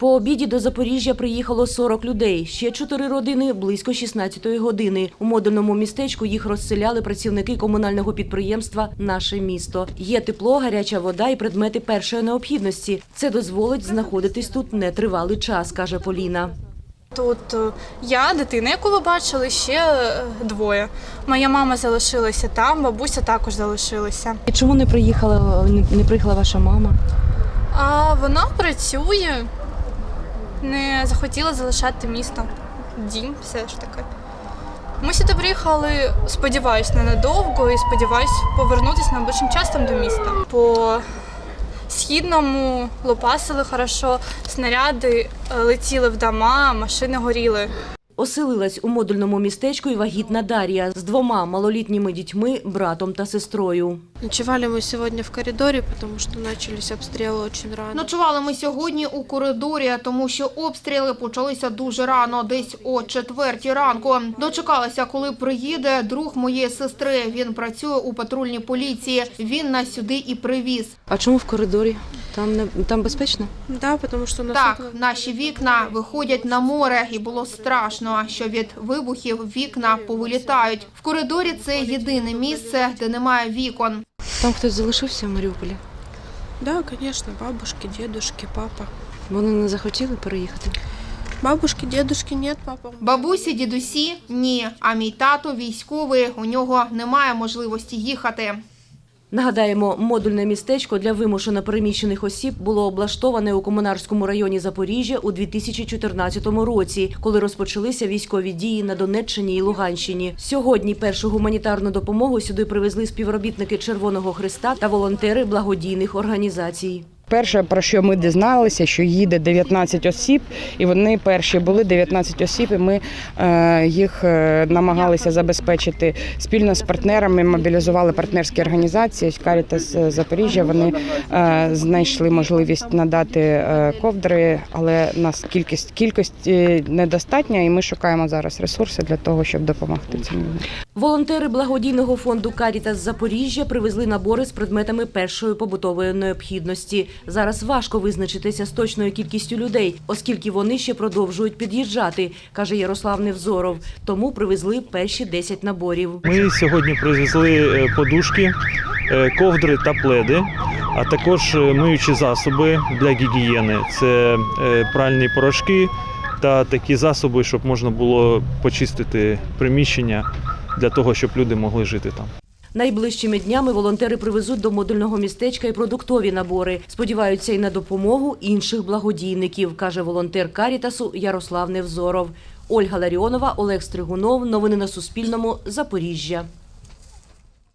По обіді до Запоріжжя приїхало 40 людей. Ще чотири родини близько 16-ї години. У модульному містечку їх розселяли працівники комунального підприємства Наше місто. Є тепло, гаряча вода і предмети першої необхідності. Це дозволить знаходитись тут нетривалий час, каже Поліна. Тут е, я, дитина, яку ви бачили, ще е, двоє. Моя мама залишилася там, бабуся також залишилася. І чому не приїхала не приїхала ваша мама? А вона працює, не захотіла залишати місто. Дім, все ж таки. Ми сюди приїхали, сподіваюсь, ненадовго і сподіваюсь повернутися найближчим часом до міста. По східному лопасили хорошо, снаряди летіли в дома, машини горіли. Оселилась у модульному містечку і вагітна Дар'я з двома малолітніми дітьми, братом та сестрою. Ночевали мы сегодня в коридоре, потому что начались обстрелы очень рано. Ночували ми сьогодні у коридорі, тому що обстріли почалися дуже рано, десь о четвертій ранку. Дочекалася, коли приїде друг моєї сестри. Він працює у патрульній поліції. Він нас сюди і привіз. А чому в коридорі? Там не там безпечно? Да, потому что у нас Так, окна- наші вікна виходять на море, і було страшно, що від вибухів вікна повилітають. В коридорі це єдине місце, де немає вікон. Там хтось залишився в Маріуполі. Да, конечно, бабушки, дедушки, папа. Вони не захотіли переїхати. Бабушки, дедушки нет, папа. Бабусі, дідусі ні. А мій тато військовий. У нього немає можливості їхати. Нагадаємо, модульне містечко для вимушено переміщених осіб було облаштоване у комунарському районі Запоріжжя у 2014 році, коли розпочалися військові дії на Донеччині і Луганщині. Сьогодні першу гуманітарну допомогу сюди привезли співробітники Червоного Христа та волонтери благодійних організацій. Перше, про що ми дізналися, що їде 19 осіб, і вони перші були 19 осіб, і ми е, їх е, намагалися забезпечити спільно з партнерами. Мобілізували партнерські організації Карітас Запоріжжя. Вони е, знайшли можливість надати е, ковдри, але нас кількість кількості недостатня, і ми шукаємо зараз ресурси для того, щоб допомогти цим людям. Волонтери благодійного фонду Карітас Запоріжжя привезли набори з предметами першої побутової необхідності. Зараз важко визначитися з точною кількістю людей, оскільки вони ще продовжують під'їжджати, каже Ярослав Невзоров. Тому привезли перші 10 наборів. Ми сьогодні привезли е, подушки, е, ковдри та пледи, а також е, миючі засоби для гігієни. Це пральні порошки та такі засоби, щоб можна було почистити приміщення для того, щоб люди могли жити там. Найближчими днями волонтери привезуть до модульного містечка і продуктові набори. Сподіваються і на допомогу інших благодійників, каже волонтер Карітасу Ярослав Невзоров. Ольга Ларіонова, Олег Стригунов. Новини на Суспільному. Запоріжжя.